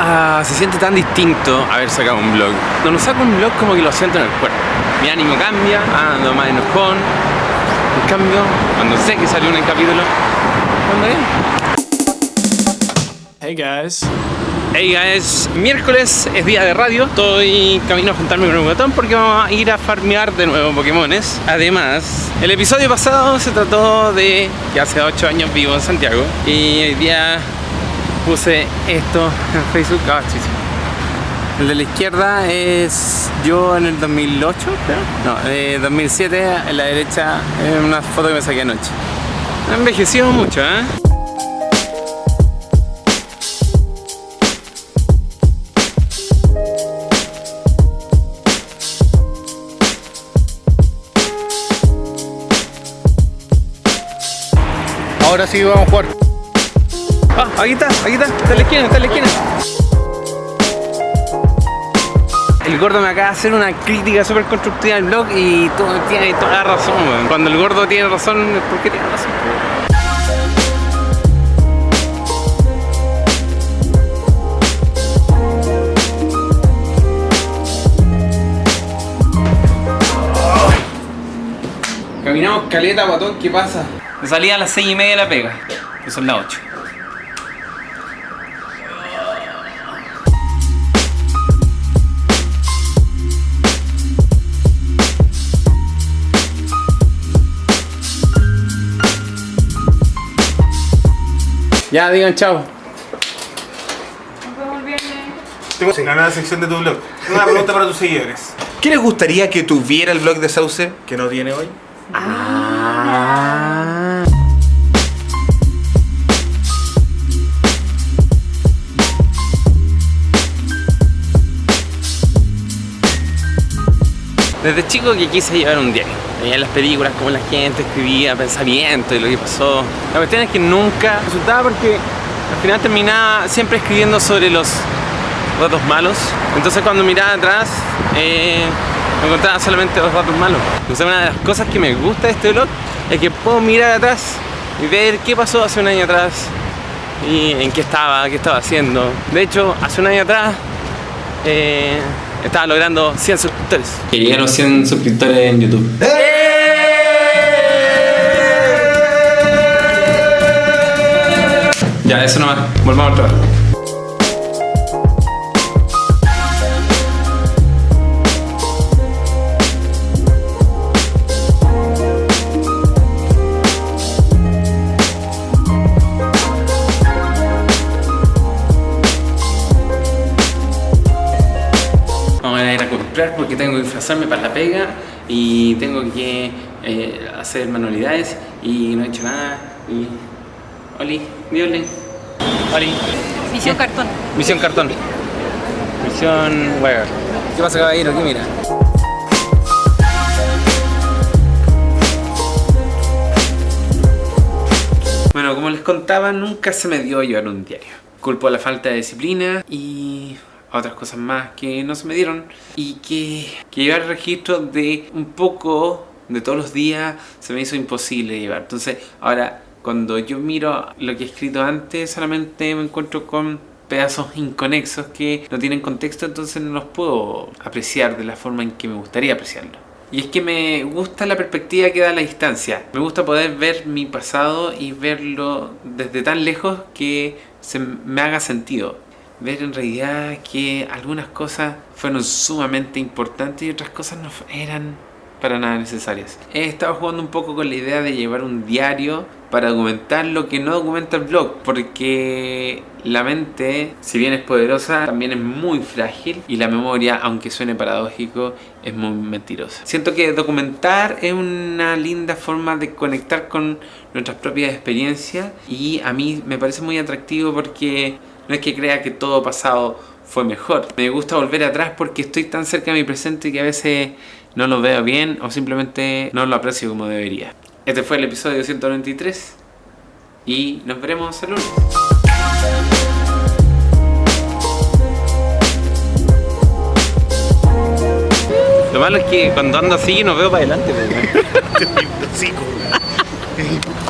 Ah, se siente tan distinto haber sacado un vlog. Cuando saco un vlog como que lo siento en el cuerpo. Mi ánimo cambia, ando más enojón. En cambio, cuando sé que salió un capítulo, ando bien. Hey guys. Hey guys, miércoles es día de radio, estoy camino a juntarme con un botón porque vamos a ir a farmear de nuevo Pokémones. Además, el episodio pasado se trató de que hace 8 años vivo en Santiago y hoy día puse esto en Facebook. Ah, sí, sí. El de la izquierda es yo en el 2008, creo. No, de 2007, en la derecha es una foto que me saqué anoche. Ha envejecido mucho, ¿eh? Ahora sí vamos a jugar. Ah, aquí está, aquí está, está en la esquina, está en la esquina. El gordo me acaba de hacer una crítica súper constructiva al blog y todo, tiene toda la razón, weón. Cuando el gordo tiene razón es porque tiene razón. Caminamos caleta, guatón, ¿qué pasa? Me salía a las 6 y media de la pega, que son las 8. Ya, digan chao. Tengo una nueva sección de tu blog. Una pregunta para tus seguidores. ¿Qué les gustaría que tuviera el blog de Sauce que no tiene hoy? Desde chico que quise llevar un diario. Veía las películas cómo la gente escribía pensamientos y lo que pasó. La cuestión es que nunca resultaba porque al final terminaba siempre escribiendo sobre los ratos malos. Entonces cuando miraba atrás eh, me encontraba solamente los ratos malos. Entonces una de las cosas que me gusta de este blog es que puedo mirar atrás y ver qué pasó hace un año atrás y en qué estaba, qué estaba haciendo. De hecho, hace un año atrás eh, estaba logrando 100 suscriptores. Que llegué a los 100 suscriptores en YouTube. Ya, eso nomás. Volvamos al trabajo. Porque tengo que disfrazarme para la pega y tengo que eh, hacer manualidades y no he hecho nada. Y... Oli, di Oli. Oli. Misión cartón. Misión cartón. Misión where. ¿Qué pasa caballero? ¿Qué mira? Bueno, como les contaba, nunca se me dio llevar un diario. Culpo a la falta de disciplina y a otras cosas más que no se me dieron. Y que, que llevar registro de un poco de todos los días se me hizo imposible llevar. Entonces, ahora, cuando yo miro lo que he escrito antes, solamente me encuentro con pedazos inconexos que no tienen contexto, entonces no los puedo apreciar de la forma en que me gustaría apreciarlo. Y es que me gusta la perspectiva que da la distancia. Me gusta poder ver mi pasado y verlo desde tan lejos que se me haga sentido. Ver en realidad que algunas cosas fueron sumamente importantes y otras cosas no eran para nada necesarias. He estado jugando un poco con la idea de llevar un diario para documentar lo que no documenta el blog porque la mente, si bien es poderosa, también es muy frágil y la memoria, aunque suene paradójico, es muy mentirosa. Siento que documentar es una linda forma de conectar con nuestras propias experiencias y a mí me parece muy atractivo porque no es que crea que todo pasado fue mejor. Me gusta volver atrás porque estoy tan cerca de mi presente que a veces no lo veo bien o simplemente no lo aprecio como debería. Este fue el episodio 193 y nos veremos el lunes. Lo malo es que cuando ando así no veo para adelante. pues,